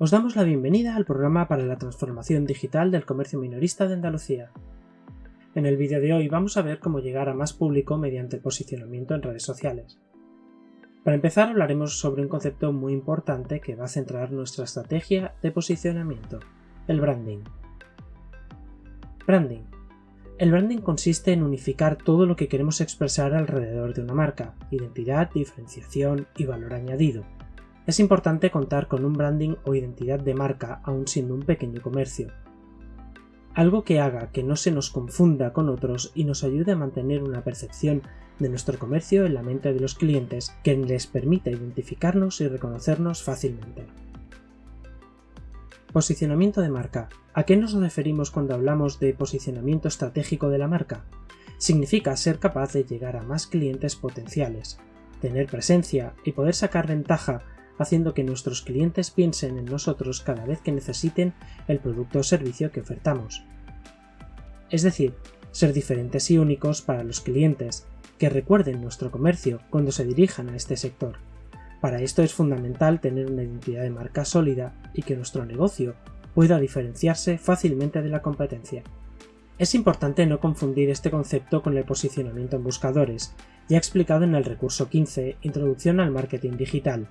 Os damos la bienvenida al programa para la transformación digital del comercio minorista de Andalucía. En el vídeo de hoy vamos a ver cómo llegar a más público mediante posicionamiento en redes sociales. Para empezar hablaremos sobre un concepto muy importante que va a centrar nuestra estrategia de posicionamiento, el branding. Branding. El branding consiste en unificar todo lo que queremos expresar alrededor de una marca, identidad, diferenciación y valor añadido, es importante contar con un branding o identidad de marca aún siendo un pequeño comercio. Algo que haga que no se nos confunda con otros y nos ayude a mantener una percepción de nuestro comercio en la mente de los clientes que les permita identificarnos y reconocernos fácilmente. Posicionamiento de marca. ¿A qué nos referimos cuando hablamos de posicionamiento estratégico de la marca? Significa ser capaz de llegar a más clientes potenciales, tener presencia y poder sacar ventaja haciendo que nuestros clientes piensen en nosotros cada vez que necesiten el producto o servicio que ofertamos. Es decir, ser diferentes y únicos para los clientes, que recuerden nuestro comercio cuando se dirijan a este sector. Para esto es fundamental tener una identidad de marca sólida y que nuestro negocio pueda diferenciarse fácilmente de la competencia. Es importante no confundir este concepto con el posicionamiento en buscadores, ya explicado en el recurso 15, Introducción al Marketing Digital,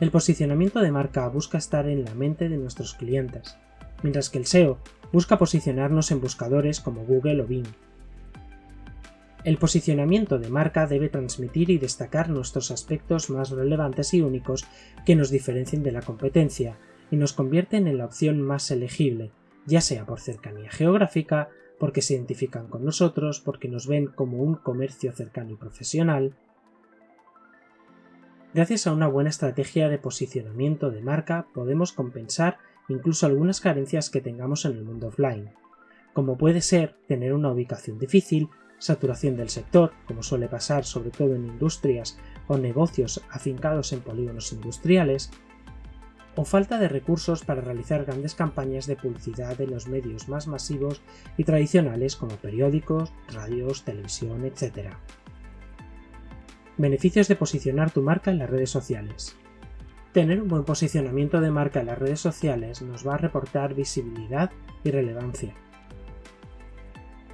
el posicionamiento de marca busca estar en la mente de nuestros clientes, mientras que el SEO busca posicionarnos en buscadores como Google o Bing. El posicionamiento de marca debe transmitir y destacar nuestros aspectos más relevantes y únicos que nos diferencien de la competencia y nos convierten en la opción más elegible, ya sea por cercanía geográfica, porque se identifican con nosotros, porque nos ven como un comercio cercano y profesional, Gracias a una buena estrategia de posicionamiento de marca podemos compensar incluso algunas carencias que tengamos en el mundo offline, como puede ser tener una ubicación difícil, saturación del sector, como suele pasar sobre todo en industrias o negocios afincados en polígonos industriales, o falta de recursos para realizar grandes campañas de publicidad en los medios más masivos y tradicionales como periódicos, radios, televisión, etc. Beneficios de posicionar tu marca en las redes sociales. Tener un buen posicionamiento de marca en las redes sociales nos va a reportar visibilidad y relevancia.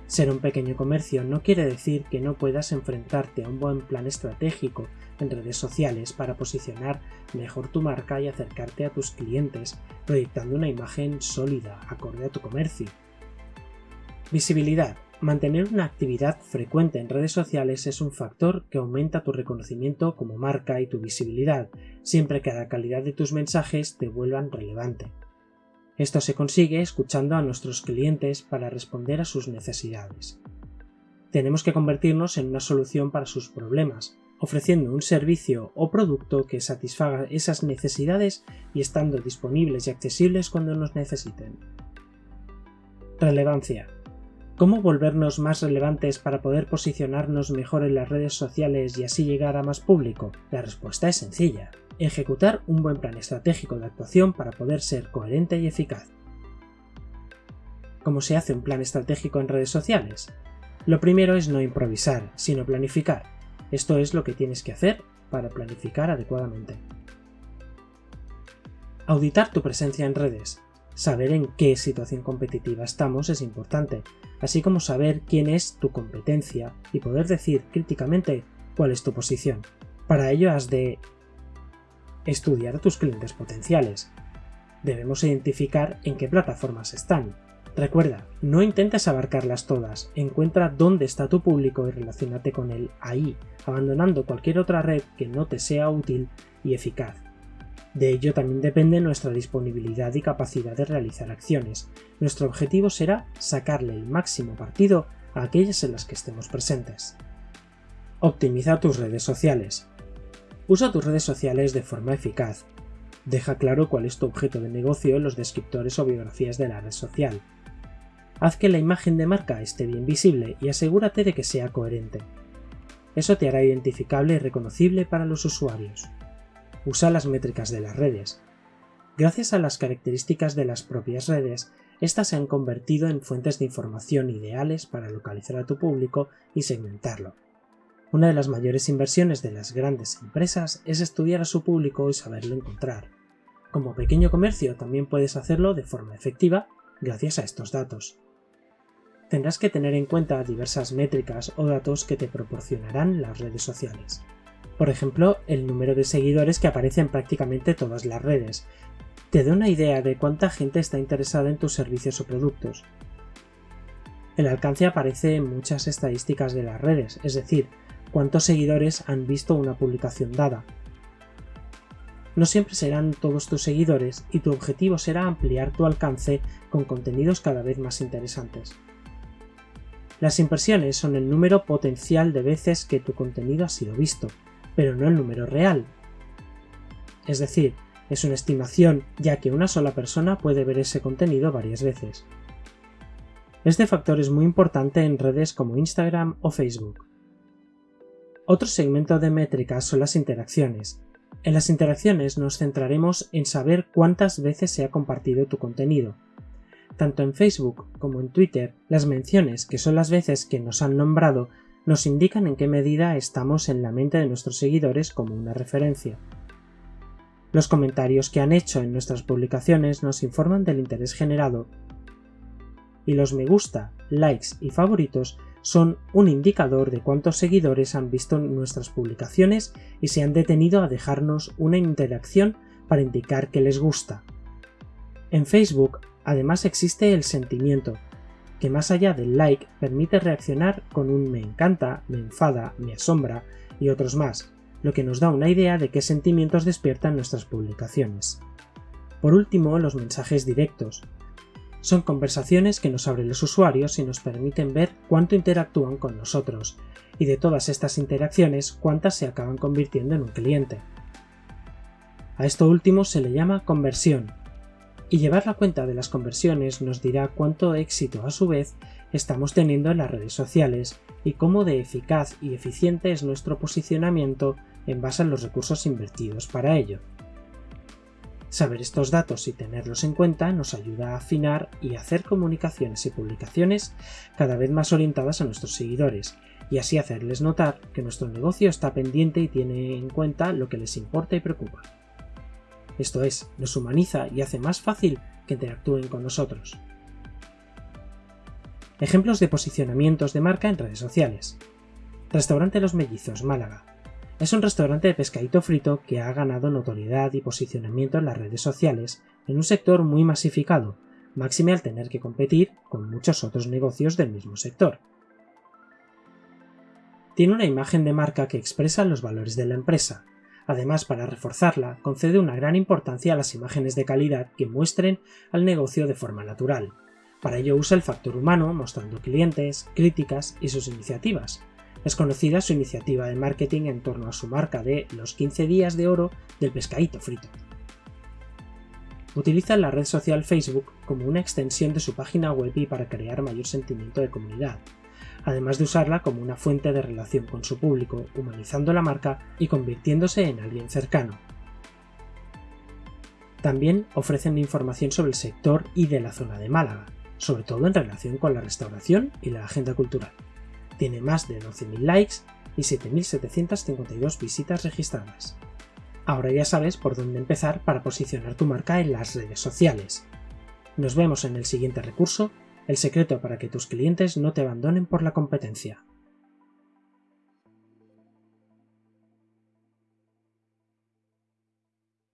Ser un pequeño comercio no quiere decir que no puedas enfrentarte a un buen plan estratégico en redes sociales para posicionar mejor tu marca y acercarte a tus clientes, proyectando una imagen sólida, acorde a tu comercio. Visibilidad. Mantener una actividad frecuente en redes sociales es un factor que aumenta tu reconocimiento como marca y tu visibilidad, siempre que la calidad de tus mensajes te vuelvan relevante. Esto se consigue escuchando a nuestros clientes para responder a sus necesidades. Tenemos que convertirnos en una solución para sus problemas, ofreciendo un servicio o producto que satisfaga esas necesidades y estando disponibles y accesibles cuando nos necesiten. Relevancia. ¿Cómo volvernos más relevantes para poder posicionarnos mejor en las redes sociales y así llegar a más público? La respuesta es sencilla. Ejecutar un buen plan estratégico de actuación para poder ser coherente y eficaz. ¿Cómo se hace un plan estratégico en redes sociales? Lo primero es no improvisar, sino planificar. Esto es lo que tienes que hacer para planificar adecuadamente. Auditar tu presencia en redes. Saber en qué situación competitiva estamos es importante, así como saber quién es tu competencia y poder decir críticamente cuál es tu posición. Para ello has de estudiar a tus clientes potenciales. Debemos identificar en qué plataformas están. Recuerda, no intentes abarcarlas todas, encuentra dónde está tu público y relacionate con él ahí, abandonando cualquier otra red que no te sea útil y eficaz. De ello también depende nuestra disponibilidad y capacidad de realizar acciones. Nuestro objetivo será sacarle el máximo partido a aquellas en las que estemos presentes. Optimiza tus redes sociales. Usa tus redes sociales de forma eficaz. Deja claro cuál es tu objeto de negocio en los descriptores o biografías de la red social. Haz que la imagen de marca esté bien visible y asegúrate de que sea coherente. Eso te hará identificable y reconocible para los usuarios usa las métricas de las redes. Gracias a las características de las propias redes, estas se han convertido en fuentes de información ideales para localizar a tu público y segmentarlo. Una de las mayores inversiones de las grandes empresas es estudiar a su público y saberlo encontrar. Como pequeño comercio también puedes hacerlo de forma efectiva gracias a estos datos. Tendrás que tener en cuenta diversas métricas o datos que te proporcionarán las redes sociales. Por ejemplo, el número de seguidores que aparece en prácticamente todas las redes. Te da una idea de cuánta gente está interesada en tus servicios o productos. El alcance aparece en muchas estadísticas de las redes, es decir, cuántos seguidores han visto una publicación dada. No siempre serán todos tus seguidores y tu objetivo será ampliar tu alcance con contenidos cada vez más interesantes. Las impresiones son el número potencial de veces que tu contenido ha sido visto, pero no el número real. Es decir, es una estimación ya que una sola persona puede ver ese contenido varias veces. Este factor es muy importante en redes como Instagram o Facebook. Otro segmento de métricas son las interacciones. En las interacciones nos centraremos en saber cuántas veces se ha compartido tu contenido. Tanto en Facebook como en Twitter, las menciones, que son las veces que nos han nombrado, nos indican en qué medida estamos en la mente de nuestros seguidores como una referencia. Los comentarios que han hecho en nuestras publicaciones nos informan del interés generado y los me gusta, likes y favoritos son un indicador de cuántos seguidores han visto nuestras publicaciones y se han detenido a dejarnos una interacción para indicar que les gusta. En Facebook además existe el sentimiento, que más allá del like permite reaccionar con un me encanta, me enfada, me asombra y otros más, lo que nos da una idea de qué sentimientos despiertan nuestras publicaciones. Por último, los mensajes directos, son conversaciones que nos abren los usuarios y nos permiten ver cuánto interactúan con nosotros, y de todas estas interacciones cuántas se acaban convirtiendo en un cliente. A esto último se le llama conversión, y llevar la cuenta de las conversiones nos dirá cuánto éxito a su vez estamos teniendo en las redes sociales y cómo de eficaz y eficiente es nuestro posicionamiento en base a los recursos invertidos para ello. Saber estos datos y tenerlos en cuenta nos ayuda a afinar y hacer comunicaciones y publicaciones cada vez más orientadas a nuestros seguidores, y así hacerles notar que nuestro negocio está pendiente y tiene en cuenta lo que les importa y preocupa. Esto es, nos humaniza y hace más fácil que interactúen con nosotros. Ejemplos de posicionamientos de marca en redes sociales. Restaurante Los Mellizos, Málaga. Es un restaurante de pescadito frito que ha ganado notoriedad y posicionamiento en las redes sociales en un sector muy masificado, máxime al tener que competir con muchos otros negocios del mismo sector. Tiene una imagen de marca que expresa los valores de la empresa. Además, para reforzarla, concede una gran importancia a las imágenes de calidad que muestren al negocio de forma natural. Para ello usa el factor humano, mostrando clientes, críticas y sus iniciativas, es conocida su iniciativa de marketing en torno a su marca de los 15 días de oro del pescadito frito. Utiliza la red social Facebook como una extensión de su página web y para crear mayor sentimiento de comunidad, además de usarla como una fuente de relación con su público, humanizando la marca y convirtiéndose en alguien cercano. También ofrecen información sobre el sector y de la zona de Málaga, sobre todo en relación con la restauración y la agenda cultural. Tiene más de 12.000 likes y 7.752 visitas registradas. Ahora ya sabes por dónde empezar para posicionar tu marca en las redes sociales. Nos vemos en el siguiente recurso, el secreto para que tus clientes no te abandonen por la competencia.